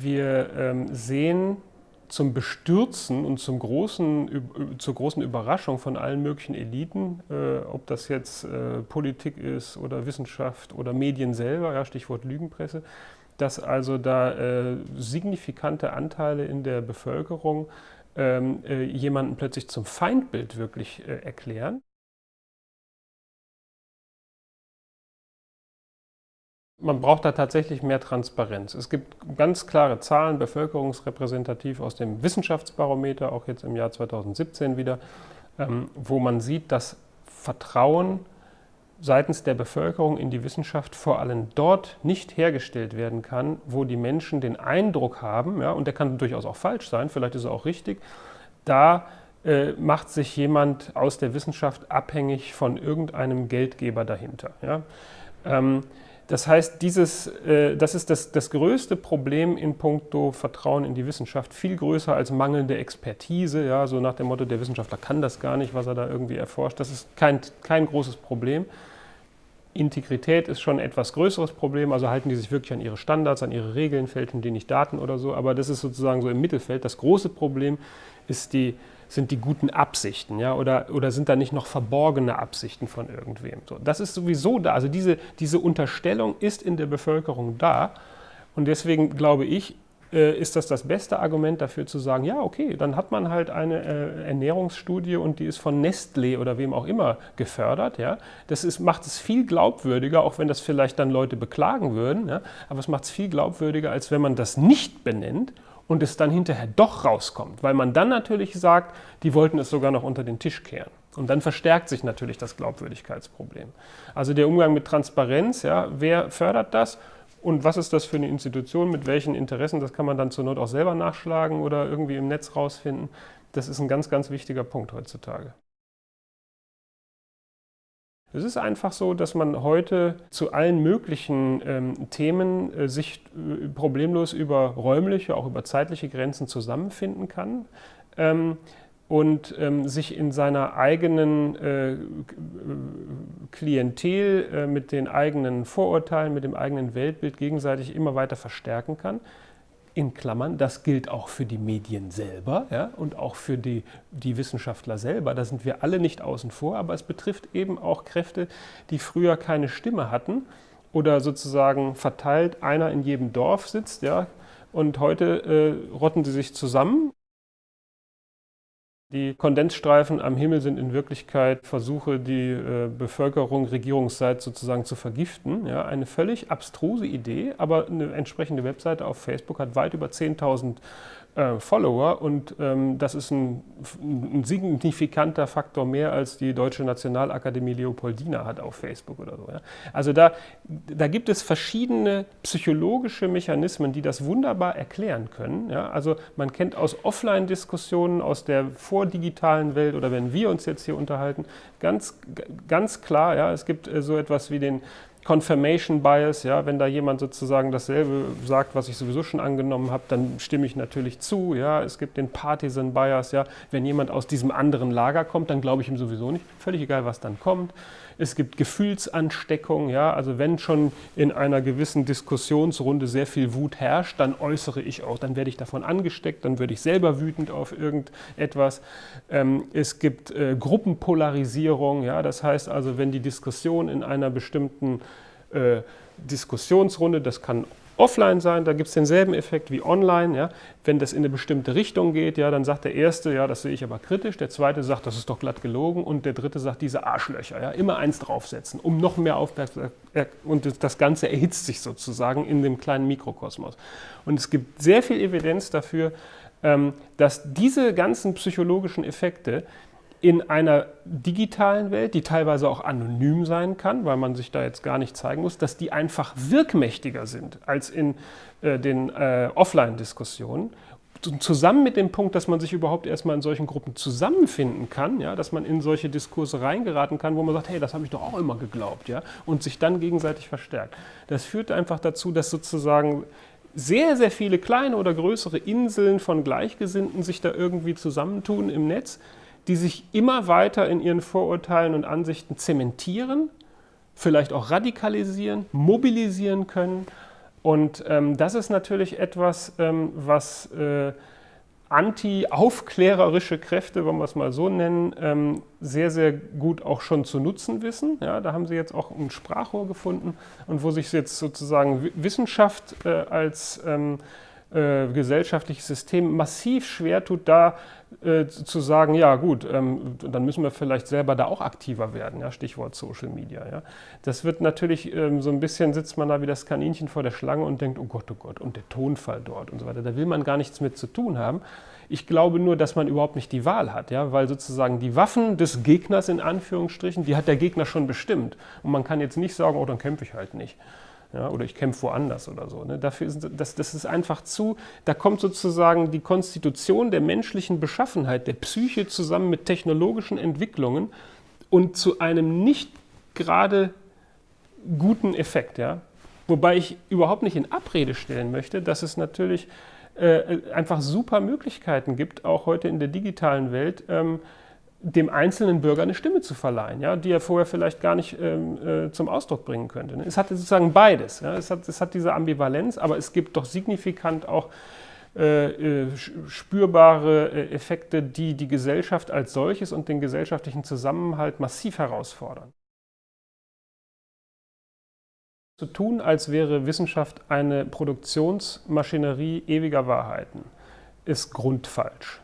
wir ähm, sehen zum Bestürzen und zum großen, zur großen Überraschung von allen möglichen Eliten, äh, ob das jetzt äh, Politik ist oder Wissenschaft oder Medien selber, ja, Stichwort Lügenpresse, dass also da äh, signifikante Anteile in der Bevölkerung ähm, äh, jemanden plötzlich zum Feindbild wirklich äh, erklären. Man braucht da tatsächlich mehr Transparenz. Es gibt ganz klare Zahlen, bevölkerungsrepräsentativ aus dem Wissenschaftsbarometer, auch jetzt im Jahr 2017 wieder, ähm, wo man sieht, dass Vertrauen seitens der Bevölkerung in die Wissenschaft vor allem dort nicht hergestellt werden kann, wo die Menschen den Eindruck haben, ja, und der kann durchaus auch falsch sein, vielleicht ist er auch richtig, da äh, macht sich jemand aus der Wissenschaft abhängig von irgendeinem Geldgeber dahinter. Ja. Ähm, das heißt, dieses, äh, das ist das, das größte Problem in puncto Vertrauen in die Wissenschaft, viel größer als mangelnde Expertise, ja, so nach dem Motto, der Wissenschaftler kann das gar nicht, was er da irgendwie erforscht. Das ist kein, kein großes Problem. Integrität ist schon ein etwas größeres Problem, also halten die sich wirklich an ihre Standards, an ihre Regeln, fälschen die nicht Daten oder so, aber das ist sozusagen so im Mittelfeld. Das große Problem ist die sind die guten Absichten, ja, oder, oder sind da nicht noch verborgene Absichten von irgendwem? So, das ist sowieso da, also diese, diese Unterstellung ist in der Bevölkerung da und deswegen glaube ich, äh, ist das das beste Argument dafür zu sagen, ja, okay, dann hat man halt eine äh, Ernährungsstudie und die ist von Nestlé oder wem auch immer gefördert. Ja? Das ist, macht es viel glaubwürdiger, auch wenn das vielleicht dann Leute beklagen würden, ja? aber es macht es viel glaubwürdiger, als wenn man das nicht benennt und es dann hinterher doch rauskommt, weil man dann natürlich sagt, die wollten es sogar noch unter den Tisch kehren. Und dann verstärkt sich natürlich das Glaubwürdigkeitsproblem. Also der Umgang mit Transparenz, ja, wer fördert das und was ist das für eine Institution, mit welchen Interessen, das kann man dann zur Not auch selber nachschlagen oder irgendwie im Netz rausfinden. Das ist ein ganz, ganz wichtiger Punkt heutzutage. Es ist einfach so, dass man heute zu allen möglichen ähm, Themen äh, sich äh, problemlos über räumliche, auch über zeitliche Grenzen zusammenfinden kann ähm, und ähm, sich in seiner eigenen äh, Klientel äh, mit den eigenen Vorurteilen, mit dem eigenen Weltbild gegenseitig immer weiter verstärken kann in Klammern, das gilt auch für die Medien selber ja, und auch für die, die Wissenschaftler selber. Da sind wir alle nicht außen vor, aber es betrifft eben auch Kräfte, die früher keine Stimme hatten oder sozusagen verteilt einer in jedem Dorf sitzt ja, und heute äh, rotten sie sich zusammen die Kondensstreifen am Himmel sind in Wirklichkeit Versuche, die äh, Bevölkerung regierungsseits sozusagen zu vergiften. Ja, eine völlig abstruse Idee, aber eine entsprechende Webseite auf Facebook hat weit über 10.000 äh, Follower und ähm, das ist ein, ein, signifikanter Faktor mehr als die Deutsche Nationalakademie Leopoldina hat auf Facebook oder so. Ja. Also da, da gibt es verschiedene psychologische Mechanismen, die das wunderbar erklären können. Ja. Also man kennt aus Offline-Diskussionen, aus der vordigitalen Welt oder wenn wir uns jetzt hier unterhalten, ganz, ganz klar, ja, es gibt äh, so etwas wie den Confirmation Bias, ja, wenn da jemand sozusagen dasselbe sagt, was ich sowieso schon angenommen habe, dann stimme ich natürlich zu. Ja. Es gibt den Partisan Bias, ja, wenn jemand aus diesem anderen Lager kommt, dann glaube ich ihm sowieso nicht. Völlig egal, was dann kommt. Es gibt Gefühlsansteckung, ja, also wenn schon in einer gewissen Diskussionsrunde sehr viel Wut herrscht, dann äußere ich auch, dann werde ich davon angesteckt, dann würde ich selber wütend auf irgendetwas. Ähm, es gibt äh, Gruppenpolarisierung, ja, das heißt also, wenn die Diskussion in einer bestimmten äh, Diskussionsrunde, das kann offline sein, da gibt es denselben Effekt wie online. Ja. Wenn das in eine bestimmte Richtung geht, ja, dann sagt der Erste, ja, das sehe ich aber kritisch, der Zweite sagt, das ist doch glatt gelogen und der Dritte sagt, diese Arschlöcher, ja, immer eins draufsetzen, um noch mehr Aufmerksamkeit, und das Ganze erhitzt sich sozusagen in dem kleinen Mikrokosmos. Und es gibt sehr viel Evidenz dafür, ähm, dass diese ganzen psychologischen Effekte in einer digitalen Welt, die teilweise auch anonym sein kann, weil man sich da jetzt gar nicht zeigen muss, dass die einfach wirkmächtiger sind als in äh, den äh, Offline-Diskussionen. Zusammen mit dem Punkt, dass man sich überhaupt erstmal in solchen Gruppen zusammenfinden kann, ja, dass man in solche Diskurse reingeraten kann, wo man sagt, hey, das habe ich doch auch immer geglaubt, ja, und sich dann gegenseitig verstärkt. Das führt einfach dazu, dass sozusagen sehr, sehr viele kleine oder größere Inseln von Gleichgesinnten sich da irgendwie zusammentun im Netz, die sich immer weiter in ihren Vorurteilen und Ansichten zementieren, vielleicht auch radikalisieren, mobilisieren können Und ähm, das ist natürlich etwas, ähm, was äh, anti-aufklärerische Kräfte, wollen wir es mal so nennen, ähm, sehr, sehr gut auch schon zu nutzen wissen. Ja, da haben sie jetzt auch ein Sprachrohr gefunden und wo sich jetzt sozusagen Wissenschaft äh, als ähm, äh, gesellschaftliches System massiv schwer tut, da äh, zu sagen, ja gut, ähm, dann müssen wir vielleicht selber da auch aktiver werden, ja, Stichwort Social Media. Ja. Das wird natürlich ähm, so ein bisschen, sitzt man da wie das Kaninchen vor der Schlange und denkt, oh Gott, oh Gott, und der Tonfall dort und so weiter. Da will man gar nichts mit zu tun haben. Ich glaube nur, dass man überhaupt nicht die Wahl hat, ja, weil sozusagen die Waffen des Gegners in Anführungsstrichen, die hat der Gegner schon bestimmt. Und man kann jetzt nicht sagen, oh, dann kämpfe ich halt nicht ja, oder ich kämpfe woanders oder so. Ne? Dafür ist, das, das ist einfach zu, da kommt sozusagen die Konstitution der menschlichen Beschaffenheit, der Psyche zusammen mit technologischen Entwicklungen und zu einem nicht gerade guten Effekt. Ja? Wobei ich überhaupt nicht in Abrede stellen möchte, dass es natürlich äh, einfach super Möglichkeiten gibt, auch heute in der digitalen Welt, ähm, dem einzelnen Bürger eine Stimme zu verleihen, ja, die er vorher vielleicht gar nicht ähm, äh, zum Ausdruck bringen könnte. Ne? Es hat sozusagen beides. Ja? Es, hat, es hat diese Ambivalenz, aber es gibt doch signifikant auch äh, äh, spürbare äh, Effekte, die die Gesellschaft als solches und den gesellschaftlichen Zusammenhalt massiv herausfordern. Zu tun, als wäre Wissenschaft eine Produktionsmaschinerie ewiger Wahrheiten, ist grundfalsch.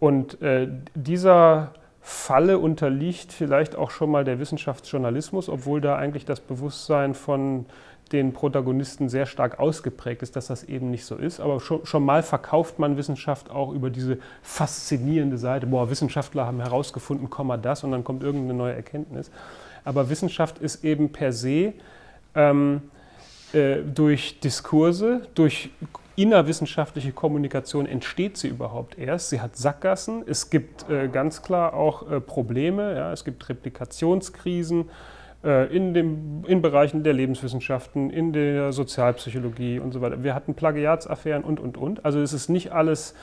Und äh, dieser Falle unterliegt vielleicht auch schon mal der Wissenschaftsjournalismus, obwohl da eigentlich das Bewusstsein von den Protagonisten sehr stark ausgeprägt ist, dass das eben nicht so ist. Aber schon, schon, mal verkauft man Wissenschaft auch über diese faszinierende Seite, boah, Wissenschaftler haben herausgefunden, Komma das und dann kommt irgendeine neue Erkenntnis. Aber Wissenschaft ist eben per se ähm, äh, durch Diskurse, durch innerwissenschaftliche Kommunikation entsteht sie überhaupt erst. Sie hat Sackgassen, es gibt äh, ganz klar auch äh, Probleme, ja, es gibt Replikationskrisen äh, in, dem, in Bereichen der Lebenswissenschaften, in der Sozialpsychologie und so weiter. Wir hatten Plagiatsaffären und, und, und. Also es ist nicht alles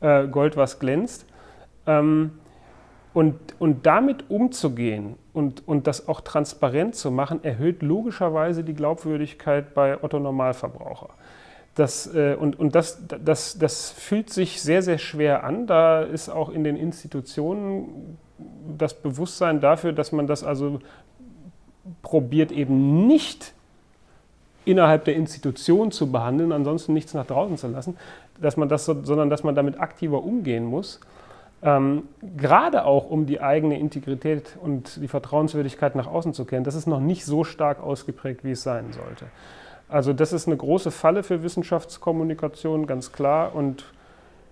äh, Gold, was glänzt. Ähm, und, und damit umzugehen und, und das auch transparent zu machen, erhöht logischerweise die Glaubwürdigkeit bei Otto Normalverbraucher. Das, äh, und und das, das, das fühlt sich sehr, sehr schwer an. Da ist auch in den Institutionen das Bewusstsein dafür, dass man das also probiert eben nicht innerhalb der Institution zu behandeln, ansonsten nichts nach draußen zu lassen, dass man das, sondern dass man damit aktiver umgehen muss. Ähm, gerade auch um die eigene Integrität und die Vertrauenswürdigkeit nach außen zu kennen, das ist noch nicht so stark ausgeprägt, wie es sein sollte. Also das ist eine große Falle für Wissenschaftskommunikation, ganz klar, und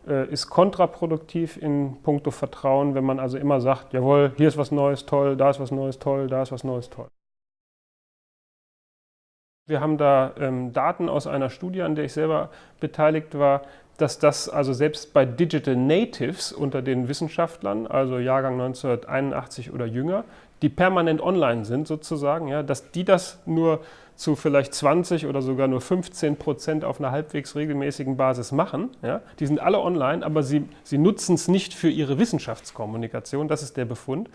äh, ist kontraproduktiv in puncto Vertrauen, wenn man also immer sagt, jawohl, hier ist was Neues, toll, da ist was Neues, toll, da ist was Neues, toll. Wir haben da ähm, Daten aus einer Studie, an der ich selber beteiligt war, dass das also selbst bei Digital Natives unter den Wissenschaftlern, also Jahrgang 1981 oder jünger, die permanent online sind sozusagen, ja, dass die das nur zu vielleicht 20 oder sogar nur 15 Prozent auf einer halbwegs regelmäßigen Basis machen. Ja? Die sind alle online, aber sie, sie nutzen es nicht für ihre Wissenschaftskommunikation, das ist der Befund.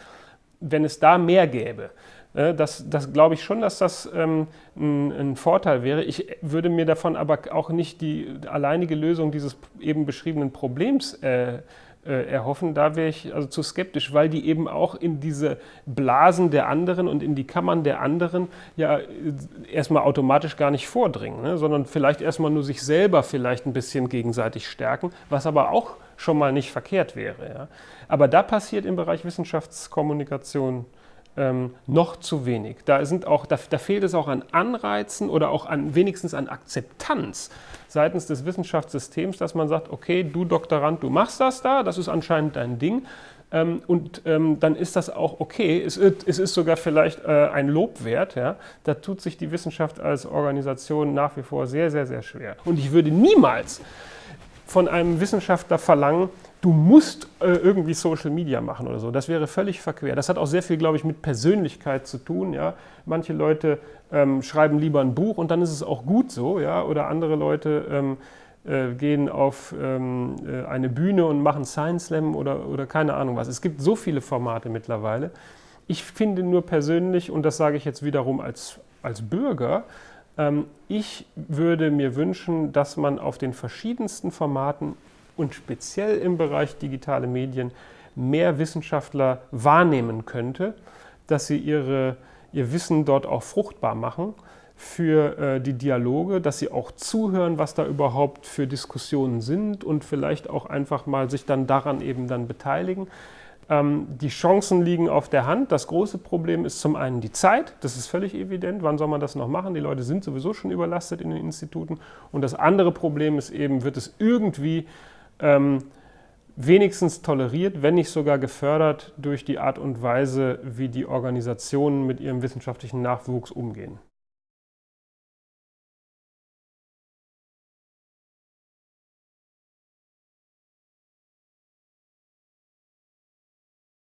Wenn es da mehr gäbe, äh, das, das glaube ich schon, dass das ähm, ein, ein, Vorteil wäre. Ich würde mir davon aber auch nicht die alleinige Lösung dieses eben beschriebenen Problems äh, äh, erhoffen, da wäre ich also zu skeptisch, weil die eben auch in diese Blasen der anderen und in die Kammern der anderen ja äh, erstmal automatisch gar nicht vordringen, ne? sondern vielleicht erstmal nur sich selber vielleicht ein bisschen gegenseitig stärken, was aber auch schon mal nicht verkehrt wäre. Ja? Aber da passiert im Bereich Wissenschaftskommunikation ähm, noch zu wenig. Da, sind auch, da, da, fehlt es auch an Anreizen oder auch an, wenigstens an Akzeptanz seitens des Wissenschaftssystems, dass man sagt, okay, du Doktorand, du machst das da, das ist anscheinend dein Ding. Ähm, und ähm, dann ist das auch okay. Es, es ist sogar vielleicht äh, ein Lob wert. Ja? Da tut sich die Wissenschaft als Organisation nach wie vor sehr, sehr, sehr schwer. Und ich würde niemals von einem Wissenschaftler verlangen, du musst äh, irgendwie Social Media machen oder so. Das wäre völlig verquer. Das hat auch sehr viel, glaube ich, mit Persönlichkeit zu tun. Ja? Manche Leute ähm, schreiben lieber ein Buch und dann ist es auch gut so. Ja? Oder andere Leute ähm, äh, gehen auf ähm, äh, eine Bühne und machen Science Slam oder, oder keine Ahnung was. Es gibt so viele Formate mittlerweile. Ich finde nur persönlich, und das sage ich jetzt wiederum als, als Bürger, ich würde mir wünschen, dass man auf den verschiedensten Formaten und speziell im Bereich digitale Medien mehr Wissenschaftler wahrnehmen könnte, dass sie ihre, ihr Wissen dort auch fruchtbar machen für äh, die Dialoge, dass sie auch zuhören, was da überhaupt für Diskussionen sind und vielleicht auch einfach mal sich dann daran eben dann beteiligen. Ähm, die Chancen liegen auf der Hand. Das große Problem ist zum einen die Zeit, das ist völlig evident. Wann soll man das noch machen? Die Leute sind sowieso schon überlastet in den Instituten. Und das andere Problem ist eben, wird es irgendwie ähm, wenigstens toleriert, wenn nicht sogar gefördert durch die Art und Weise, wie die Organisationen mit ihrem wissenschaftlichen Nachwuchs umgehen.